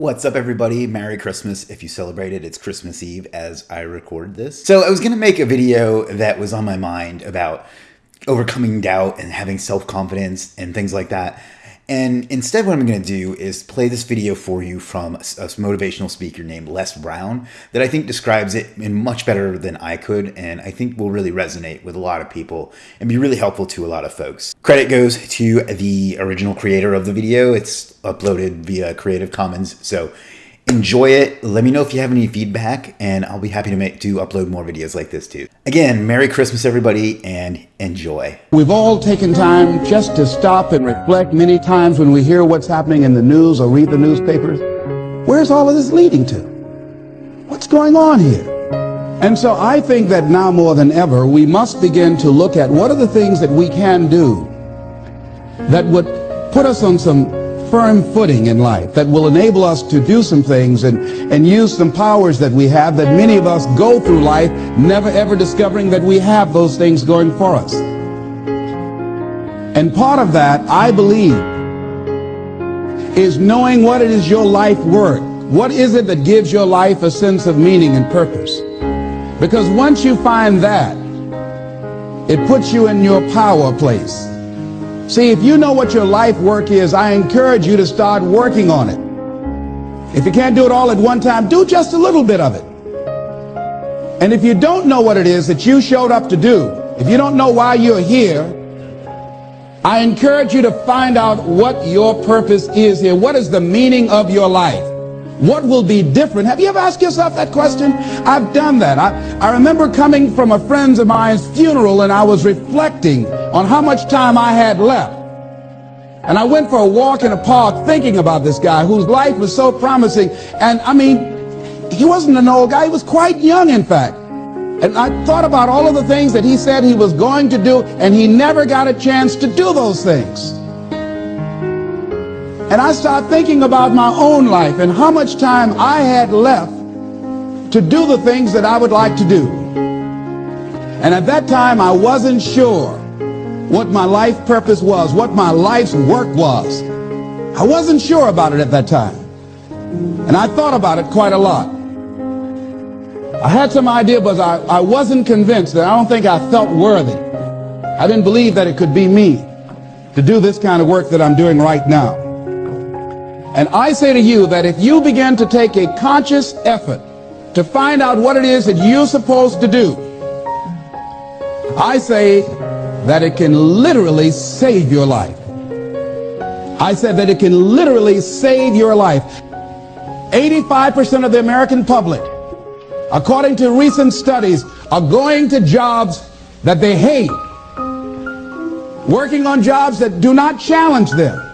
What's up, everybody? Merry Christmas. If you celebrate it, it's Christmas Eve as I record this. So, I was going to make a video that was on my mind about overcoming doubt and having self confidence and things like that. And instead, what I'm going to do is play this video for you from a motivational speaker named Les Brown that I think describes it in much better than I could, and I think will really resonate with a lot of people and be really helpful to a lot of folks. Credit goes to the original creator of the video. It's uploaded via Creative Commons, so enjoy it. Let me know if you have any feedback, and I'll be happy to make to upload more videos like this too. Again, Merry Christmas, everybody, and enjoy. We've all taken time just to stop and reflect many times when we hear what's happening in the news or read the newspapers. Where's all of this leading to? What's going on here? And so I think that now more than ever, we must begin to look at what are the things that we can do that would put us on some firm footing in life that will enable us to do some things and, and use some powers that we have that many of us go through life never ever discovering that we have those things going for us. And part of that, I believe, is knowing what it is your life worth. What is it that gives your life a sense of meaning and purpose? Because once you find that, it puts you in your power place. See, if you know what your life work is, I encourage you to start working on it. If you can't do it all at one time, do just a little bit of it. And if you don't know what it is that you showed up to do, if you don't know why you're here, I encourage you to find out what your purpose is here. What is the meaning of your life? What will be different? Have you ever asked yourself that question? I've done that. I, I remember coming from a friend of mine's funeral and I was reflecting on how much time I had left. And I went for a walk in a park thinking about this guy whose life was so promising. And I mean, he wasn't an old guy. He was quite young, in fact. And I thought about all of the things that he said he was going to do, and he never got a chance to do those things. And I started thinking about my own life and how much time I had left to do the things that I would like to do. And at that time, I wasn't sure what my life purpose was, what my life's work was. I wasn't sure about it at that time. And I thought about it quite a lot. I had some idea, but I, I wasn't convinced that I don't think I felt worthy. I didn't believe that it could be me to do this kind of work that I'm doing right now. And I say to you that if you begin to take a conscious effort to find out what it is that you're supposed to do, I say that it can literally save your life. I said that it can literally save your life. 85% of the American public, according to recent studies, are going to jobs that they hate, working on jobs that do not challenge them.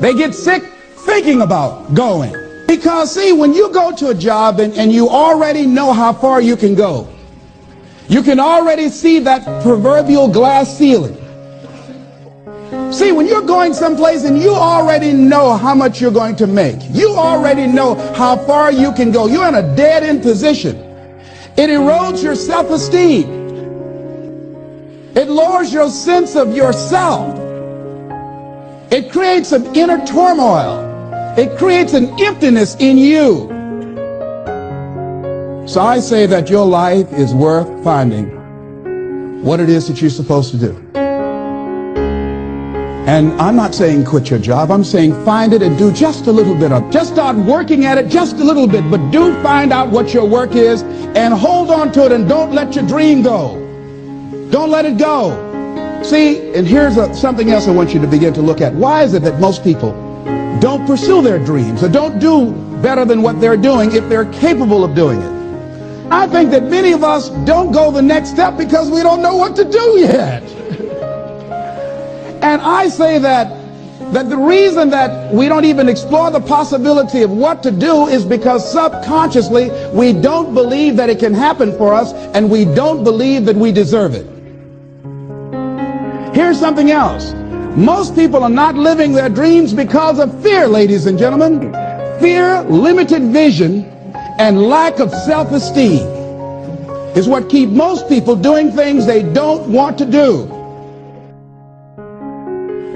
They get sick thinking about going. Because see, when you go to a job and, and you already know how far you can go, you can already see that proverbial glass ceiling. See, when you're going someplace and you already know how much you're going to make, you already know how far you can go, you're in a dead-end position. It erodes your self-esteem. It lowers your sense of yourself. It creates an inner turmoil. It creates an emptiness in you. So I say that your life is worth finding what it is that you're supposed to do. And I'm not saying quit your job. I'm saying find it and do just a little bit of. Just start working at it just a little bit. But do find out what your work is and hold on to it and don't let your dream go. Don't let it go. See, and here's a, something else I want you to begin to look at. Why is it that most people don't pursue their dreams or don't do better than what they're doing if they're capable of doing it? I think that many of us don't go the next step because we don't know what to do yet. and I say that that the reason that we don't even explore the possibility of what to do is because subconsciously we don't believe that it can happen for us and we don't believe that we deserve it. Here's something else. Most people are not living their dreams because of fear, ladies and gentlemen. Fear, limited vision, and lack of self-esteem is what keep most people doing things they don't want to do.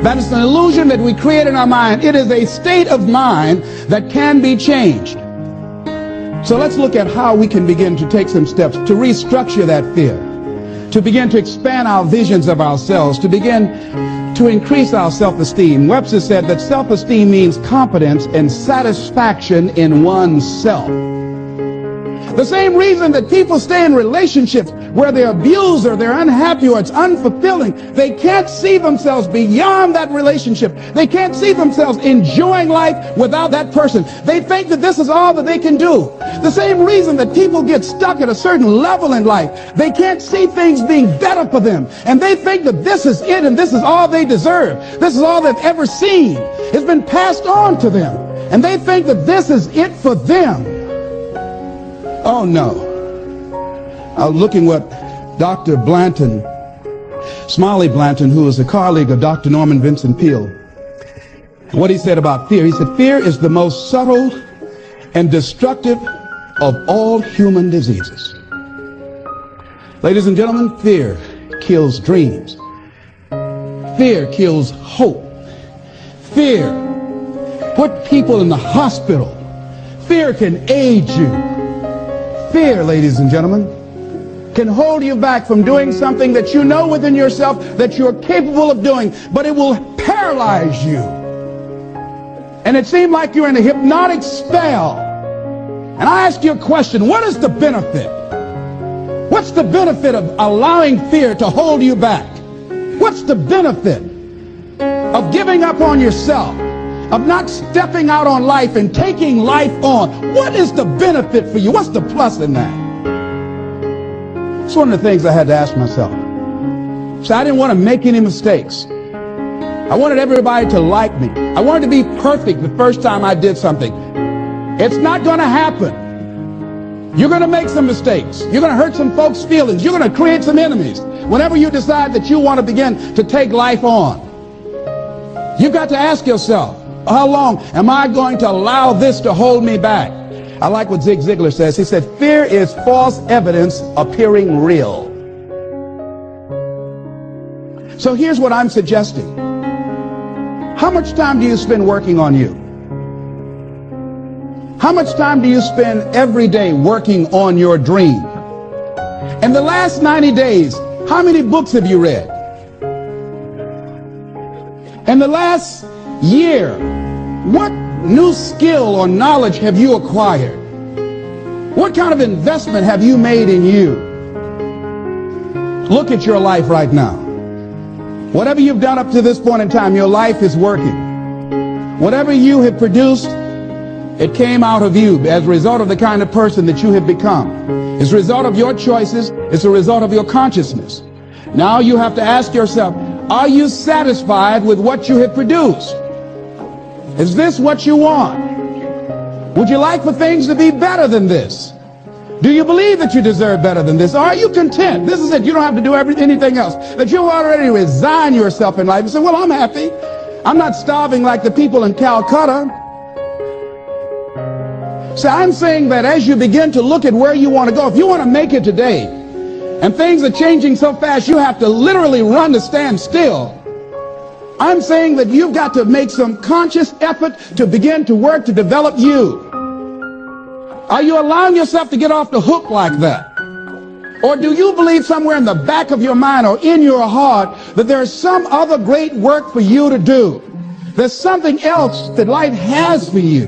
That is an illusion that we create in our mind. It is a state of mind that can be changed. So let's look at how we can begin to take some steps to restructure that fear, to begin to expand our visions of ourselves, to begin to increase our self-esteem. Webster said that self-esteem means competence and satisfaction in oneself. The same reason that people stay in relationships where they're abused or they're unhappy or it's unfulfilling, they can't see themselves beyond that relationship. They can't see themselves enjoying life without that person. They think that this is all that they can do. The same reason that people get stuck at a certain level in life, they can't see things being better for them. And they think that this is it and this is all they deserve. This is all they've ever seen. It's been passed on to them. And they think that this is it for them. Oh no. I was looking what Dr. Blanton, Smiley Blanton, who is a colleague of Dr. Norman Vincent Peale, what he said about fear. He said, fear is the most subtle and destructive of all human diseases. Ladies and gentlemen, fear kills dreams. Fear kills hope. Fear put people in the hospital. Fear can age you. Fear, ladies and gentlemen, can hold you back from doing something that you know within yourself that you're capable of doing, but it will paralyze you. And it seemed like you're in a hypnotic spell. And I ask you a question, what is the benefit? What's the benefit of allowing fear to hold you back? What's the benefit of giving up on yourself? Of not stepping out on life and taking life on? What is the benefit for you? What's the plus in that? It's one of the things I had to ask myself. So I didn't want to make any mistakes. I wanted everybody to like me. I wanted to be perfect the first time I did something. It's not going to happen. You're going to make some mistakes. You're going to hurt some folks' feelings. You're going to create some enemies. Whenever you decide that you want to begin to take life on, you've got to ask yourself, how long am I going to allow this to hold me back? I like what Zig Ziglar says. He said, fear is false evidence appearing real. So here's what I'm suggesting. How much time do you spend working on you? How much time do you spend every day working on your dream? In the last 90 days, how many books have you read? In the last year, what new skill or knowledge have you acquired? What kind of investment have you made in you? Look at your life right now. Whatever you've done up to this point in time, your life is working. Whatever you have produced, it came out of you as a result of the kind of person that you have become. It's a result of your choices. It's a result of your consciousness. Now you have to ask yourself, are you satisfied with what you have produced? Is this what you want? Would you like for things to be better than this? Do you believe that you deserve better than this? Are you content? This is it. You don't have to do every, anything else. That you already resign yourself in life and say, well, I'm happy. I'm not starving like the people in Calcutta. So I'm saying that as you begin to look at where you want to go, if you want to make it today, and things are changing so fast, you have to literally run to stand still. I'm saying that you've got to make some conscious effort to begin to work to develop you. Are you allowing yourself to get off the hook like that? Or do you believe somewhere in the back of your mind or in your heart that there's some other great work for you to do? There's something else that life has for you.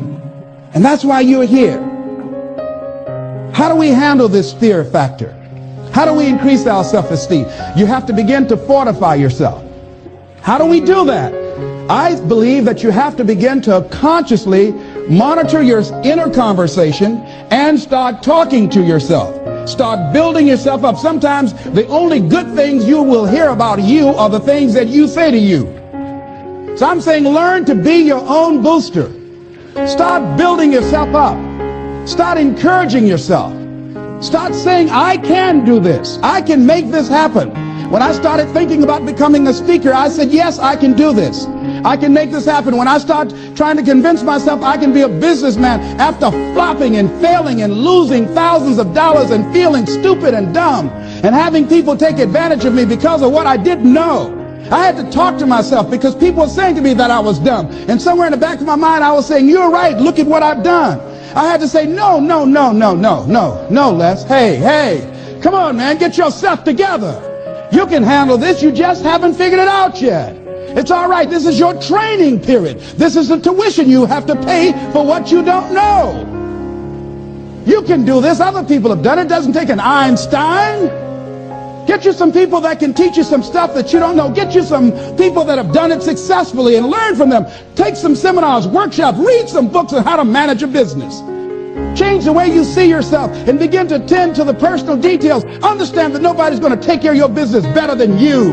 And that's why you're here. How do we handle this fear factor? How do we increase our self-esteem? You have to begin to fortify yourself. How do we do that? I believe that you have to begin to consciously monitor your inner conversation and start talking to yourself. Start building yourself up. Sometimes the only good things you will hear about you are the things that you say to you. So I'm saying learn to be your own booster. Start building yourself up. Start encouraging yourself. Start saying, I can do this. I can make this happen. When I started thinking about becoming a speaker, I said, yes, I can do this. I can make this happen. When I start trying to convince myself I can be a businessman after flopping and failing and losing thousands of dollars and feeling stupid and dumb and having people take advantage of me because of what I didn't know. I had to talk to myself because people were saying to me that I was dumb. And somewhere in the back of my mind, I was saying, You're right. Look at what I've done. I had to say, No, no, no, no, no, no, no, Les. Hey, hey, come on, man. Get yourself together. You can handle this. You just haven't figured it out yet. It's all right. This is your training period. This is the tuition you have to pay for what you don't know. You can do this. Other people have done it. Doesn't take an Einstein. Get you some people that can teach you some stuff that you don't know. Get you some people that have done it successfully and learn from them. Take some seminars, workshops, read some books on how to manage a business. Change the way you see yourself and begin to tend to the personal details. Understand that nobody's going to take care of your business better than you.